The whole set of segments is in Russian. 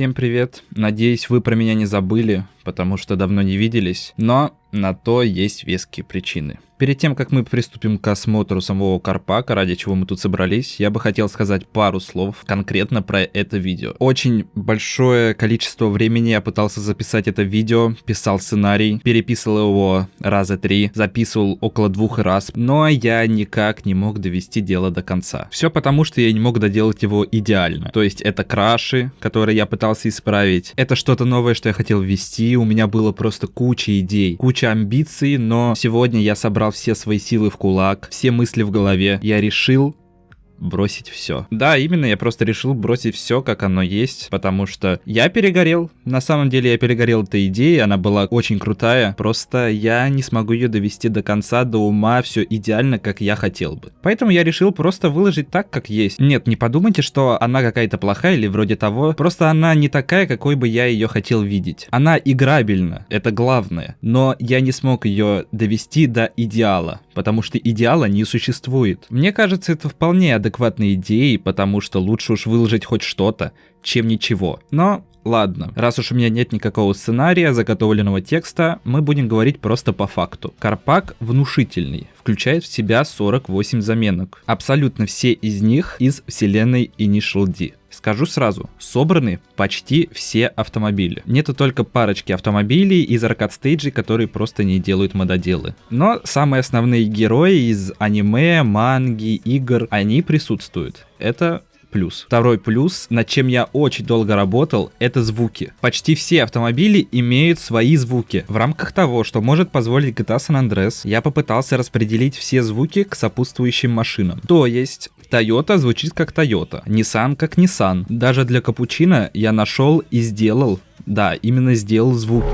Всем привет. Надеюсь, вы про меня не забыли, потому что давно не виделись. Но на то есть веские причины. Перед тем, как мы приступим к осмотру самого Карпака, ради чего мы тут собрались, я бы хотел сказать пару слов конкретно про это видео. Очень большое количество времени я пытался записать это видео, писал сценарий, переписывал его раза три, записывал около двух раз, но я никак не мог довести дело до конца. Все потому, что я не мог доделать его идеально. То есть это краши, которые я пытался исправить, это что-то новое, что я хотел ввести, у меня было просто куча идей, куча амбиций, но сегодня я собрал все свои силы в кулак, все мысли в голове. Я решил бросить все. Да, именно, я просто решил бросить все, как оно есть, потому что я перегорел. На самом деле я перегорел этой идеей, она была очень крутая, просто я не смогу ее довести до конца, до ума, все идеально, как я хотел бы. Поэтому я решил просто выложить так, как есть. Нет, не подумайте, что она какая-то плохая или вроде того, просто она не такая, какой бы я ее хотел видеть. Она играбельна, это главное, но я не смог ее довести до идеала, потому что идеала не существует. Мне кажется, это вполне адекватно адекватной идеей, потому что лучше уж выложить хоть что-то, чем ничего. Но Ладно, раз уж у меня нет никакого сценария, заготовленного текста, мы будем говорить просто по факту. Карпак внушительный, включает в себя 48 заменок. Абсолютно все из них из вселенной Initial D. Скажу сразу, собраны почти все автомобили. Нету только парочки автомобилей из аркад стейджей, которые просто не делают мододелы. Но самые основные герои из аниме, манги, игр, они присутствуют. Это плюс. Второй плюс, над чем я очень долго работал, это звуки. Почти все автомобили имеют свои звуки. В рамках того, что может позволить GTA San Andreas, я попытался распределить все звуки к сопутствующим машинам. То есть, Toyota звучит как Toyota, Nissan как Nissan. Даже для капучино я нашел и сделал, да, именно сделал звук.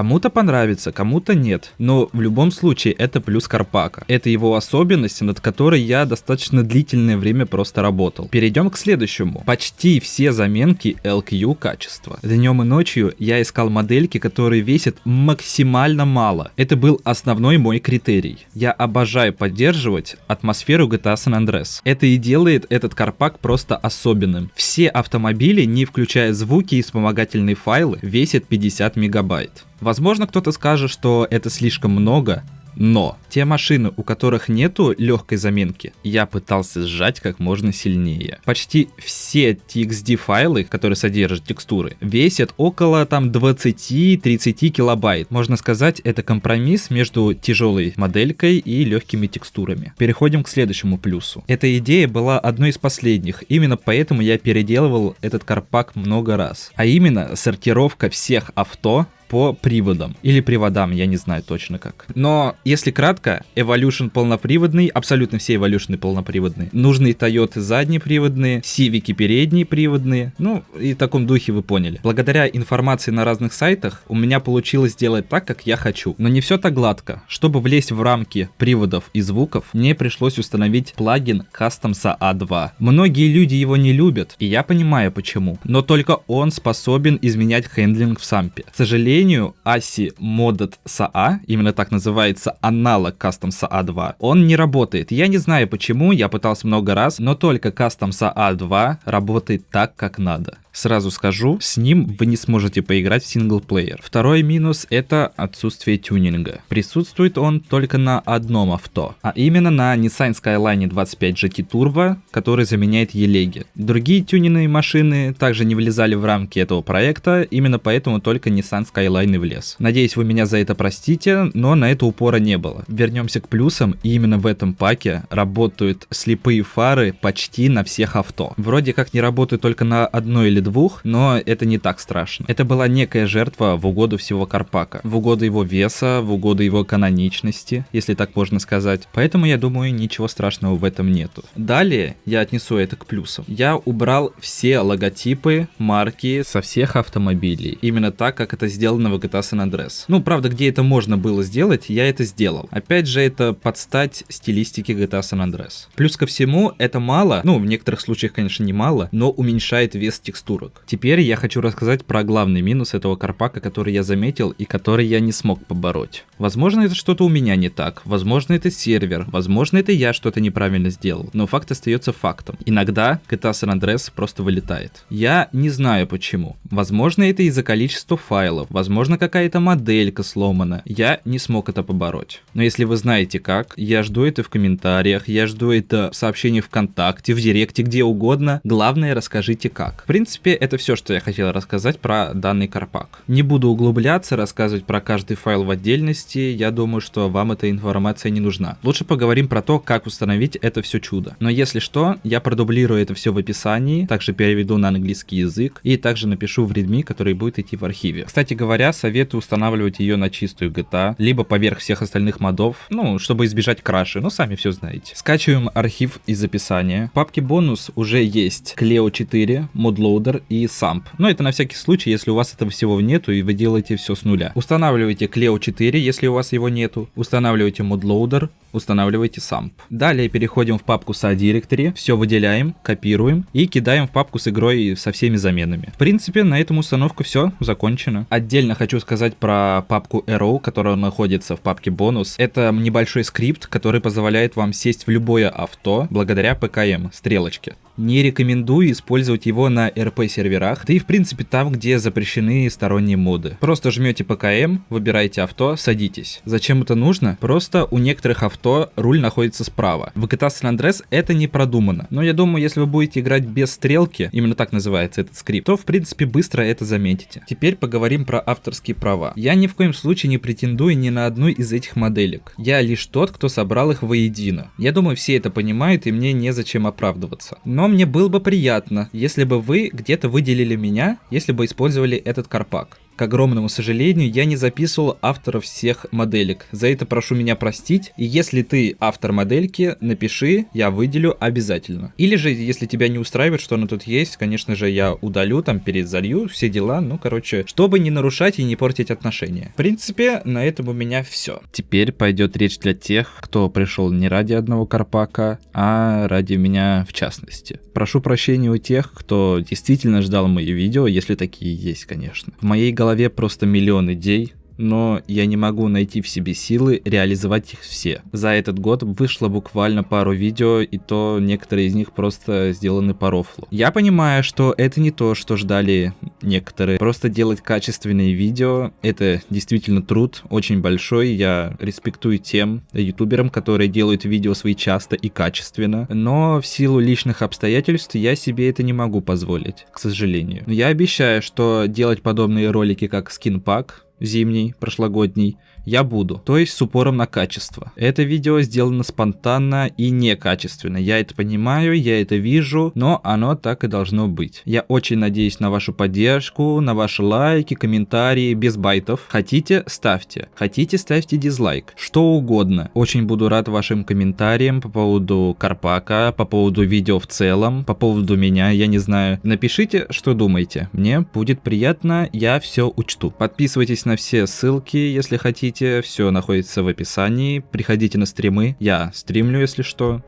Кому-то понравится, кому-то нет. Но в любом случае это плюс Карпака. Это его особенность, над которой я достаточно длительное время просто работал. Перейдем к следующему. Почти все заменки LQ качества. Днем и ночью я искал модельки, которые весят максимально мало. Это был основной мой критерий. Я обожаю поддерживать атмосферу GTA San Andreas. Это и делает этот Карпак просто особенным. Все автомобили, не включая звуки и вспомогательные файлы, весят 50 мегабайт. Возможно, кто-то скажет, что это слишком много, но те машины, у которых нету легкой заминки, я пытался сжать как можно сильнее. Почти все TXD файлы, которые содержат текстуры, весят около там 20-30 килобайт. Можно сказать, это компромисс между тяжелой моделькой и легкими текстурами. Переходим к следующему плюсу. Эта идея была одной из последних, именно поэтому я переделывал этот карпак много раз. А именно сортировка всех авто по приводам. Или приводам, я не знаю точно как. Но, если кратко, Evolution полноприводный, абсолютно все Evolution полноприводные. Нужные Toyota заднеприводные, Civic передние приводные. Ну, и в таком духе вы поняли. Благодаря информации на разных сайтах у меня получилось сделать так, как я хочу. Но не все так гладко. Чтобы влезть в рамки приводов и звуков, мне пришлось установить плагин Custom SAA2. Многие люди его не любят, и я понимаю почему. Но только он способен изменять handling в сампе. К сожалению, ASI Modded SAA, именно так называется аналог Custom SAA2, он не работает. Я не знаю почему, я пытался много раз, но только Custom SAA2 работает так, как надо. Сразу скажу, с ним вы не сможете поиграть в синглплеер. Второй минус это отсутствие тюнинга. Присутствует он только на одном авто, а именно на Nissan Skyline 25 GT Turbo, который заменяет Елеги. Другие тюнинные машины также не влезали в рамки этого проекта, именно поэтому только Nissan Skyline и влез. Надеюсь, вы меня за это простите, но на это упора не было. Вернемся к плюсам, и именно в этом паке работают слепые фары почти на всех авто. Вроде как не работают только на одной или двух, но это не так страшно. Это была некая жертва в угоду всего Карпака, в угоду его веса, в угоду его каноничности, если так можно сказать. Поэтому я думаю, ничего страшного в этом нету. Далее я отнесу это к плюсам. Я убрал все логотипы, марки со всех автомобилей. Именно так, как это сделано в GTA San Andreas. Ну, правда, где это можно было сделать, я это сделал. Опять же, это под стать стилистике GTA San Andreas. Плюс ко всему, это мало, ну, в некоторых случаях, конечно, не мало, но уменьшает вес текстур текстурок. Теперь я хочу рассказать про главный минус этого карпака, который я заметил и который я не смог побороть. Возможно, это что-то у меня не так, возможно, это сервер, возможно, это я что-то неправильно сделал, но факт остается фактом. Иногда GTA San Andreas просто вылетает. Я не знаю почему. Возможно, это из-за количества файлов, возможно, какая-то моделька сломана. Я не смог это побороть. Но если вы знаете как, я жду это в комментариях, я жду это в сообщении ВКонтакте, в Директе, где угодно. Главное, расскажите как. В принципе, это все, что я хотел рассказать про данный Карпак. Не буду углубляться, рассказывать про каждый файл в отдельности, я думаю, что вам эта информация не нужна. Лучше поговорим про то, как установить это все чудо. Но если что, я продублирую это все в описании, также переведу на английский язык и также напишу в readme, который будет идти в архиве. Кстати говоря, советую устанавливать ее на чистую GTA, либо поверх всех остальных модов, ну, чтобы избежать краши, ну, сами все знаете. Скачиваем архив из описания. В папке бонус уже есть Cleo 4, ModLoader, и SAMP. Но это на всякий случай, если у вас этого всего нету и вы делаете все с нуля. Устанавливайте Cleo 4, если у вас его нету. Устанавливайте ModLoader, устанавливайте SAMP. Далее переходим в папку SA Directory, все выделяем, копируем и кидаем в папку с игрой со всеми заменами. В принципе, на этом установку все закончено. Отдельно хочу сказать про папку Arrow, которая находится в папке бонус. Это небольшой скрипт, который позволяет вам сесть в любое авто благодаря PKM, стрелочке. Не рекомендую использовать его на RP серверах, да и в принципе там, где запрещены сторонние моды. Просто жмете PKM, выбираете авто, садитесь. Зачем это нужно? Просто у некоторых авто руль находится справа. В GTA San Andreas это не продумано. Но я думаю, если вы будете играть без стрелки, именно так называется этот скрипт, то в принципе быстро это заметите. Теперь поговорим про авторские права. Я ни в коем случае не претендую ни на одну из этих моделек. Я лишь тот, кто собрал их воедино. Я думаю, все это понимают и мне незачем оправдываться. Но мне было бы приятно, если бы вы где-то выделили меня, если бы использовали этот карпак. К огромному сожалению, я не записывал авторов всех моделек. За это прошу меня простить. И если ты автор модельки, напиши, я выделю обязательно. Или же, если тебя не устраивает, что она тут есть, конечно же, я удалю, там перезалью, все дела. Ну, короче, чтобы не нарушать и не портить отношения. В принципе, на этом у меня все. Теперь пойдет речь для тех, кто пришел не ради одного Карпака, а ради меня в частности. Прошу прощения у тех, кто действительно ждал мои видео, если такие есть, конечно. В моей голове голове просто миллион идей, но я не могу найти в себе силы реализовать их все. За этот год вышло буквально пару видео, и то некоторые из них просто сделаны по рофлу. Я понимаю, что это не то, что ждали некоторые. Просто делать качественные видео, это действительно труд, очень большой. Я респектую тем ютуберам, которые делают видео свои часто и качественно. Но в силу личных обстоятельств я себе это не могу позволить, к сожалению. Но я обещаю, что делать подобные ролики, как скинпак, зимний, прошлогодний, я буду, то есть с упором на качество. Это видео сделано спонтанно и некачественно, я это понимаю, я это вижу, но оно так и должно быть. Я очень надеюсь на вашу поддержку, на ваши лайки, комментарии, без байтов. Хотите, ставьте. Хотите, ставьте дизлайк. Что угодно. Очень буду рад вашим комментариям по поводу Карпака, по поводу видео в целом, по поводу меня, я не знаю. Напишите, что думаете. Мне будет приятно, я все учту. Подписывайтесь на все ссылки, если хотите. Все находится в описании. Приходите на стримы. Я стримлю, если что.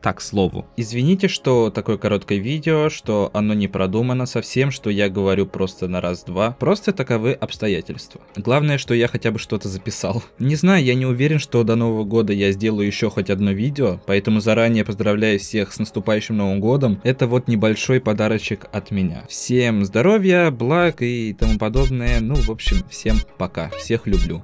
Так, слову. Извините, что такое короткое видео, что оно не продумано совсем, что я говорю просто на раз-два. Просто таковы обстоятельства. Главное, что я хотя бы что-то записал. Не знаю, я не уверен, что до Нового года я сделаю еще хоть одно видео, поэтому заранее поздравляю всех с наступающим Новым Годом. Это вот небольшой подарочек от меня. Всем здоровья, благ и тому подобное. Ну, в общем, всем пока. Всех люблю.